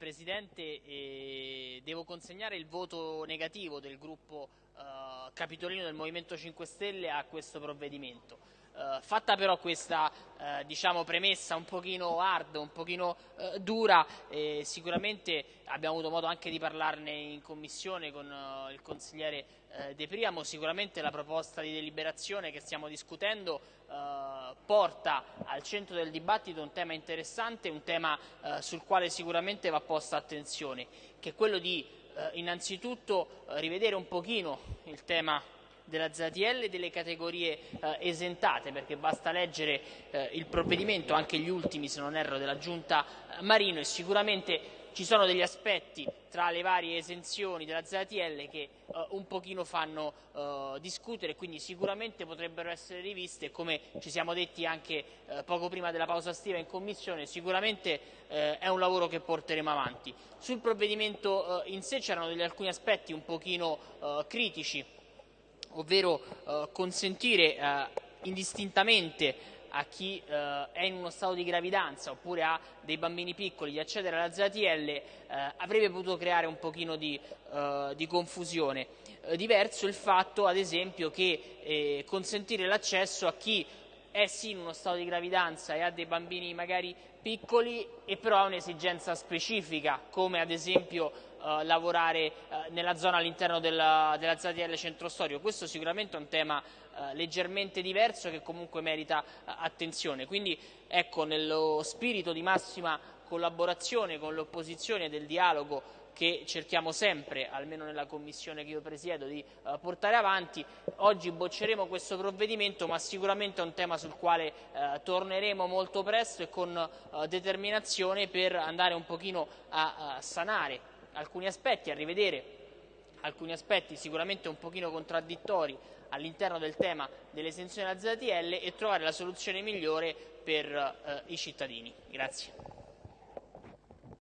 Presidente e devo consegnare il voto negativo del gruppo eh, capitolino del Movimento 5 Stelle a questo provvedimento. Eh, fatta però questa eh, diciamo, premessa un pochino hard, un pochino eh, dura, sicuramente abbiamo avuto modo anche di parlarne in commissione con eh, il consigliere eh, De Priamo, sicuramente la proposta di deliberazione che stiamo discutendo eh, porta al centro del dibattito un tema interessante, un tema sul quale sicuramente va posta attenzione, che è quello di innanzitutto rivedere un pochino il tema della ZTL e delle categorie eh, esentate, perché basta leggere eh, il provvedimento, anche gli ultimi se non erro della Giunta eh, Marino e sicuramente ci sono degli aspetti tra le varie esenzioni della ZTL che uh, un pochino fanno uh, discutere, quindi sicuramente potrebbero essere riviste, come ci siamo detti anche uh, poco prima della pausa estiva in Commissione, sicuramente è un lavoro che porteremo avanti. Sul provvedimento in sé c'erano alcuni aspetti un pochino critici ovvero eh, consentire eh, indistintamente a chi eh, è in uno stato di gravidanza oppure ha dei bambini piccoli di accedere alla ZTL eh, avrebbe potuto creare un pochino di, eh, di confusione. Eh, diverso il fatto, ad esempio, che consentire l'accesso a chi è sì in uno stato di gravidanza e ha dei bambini magari piccoli e però ha un'esigenza specifica, come ad esempio eh, lavorare eh, nella zona all'interno della, della ZTL centro storico. Questo sicuramente è un tema eh, leggermente diverso che comunque merita eh, attenzione. Quindi ecco, nello spirito di massima collaborazione con le opposizioni e del dialogo che cerchiamo sempre, almeno nella commissione che io presiedo, di uh, portare avanti. Oggi bocceremo questo provvedimento, ma sicuramente è un tema sul quale uh, torneremo molto presto e con uh, determinazione per andare un pochino a, a sanare alcuni aspetti, a rivedere alcuni aspetti sicuramente un pochino contraddittori all'interno del tema dell'esenzione della ZTL e trovare la soluzione migliore per eh, i cittadini. Grazie.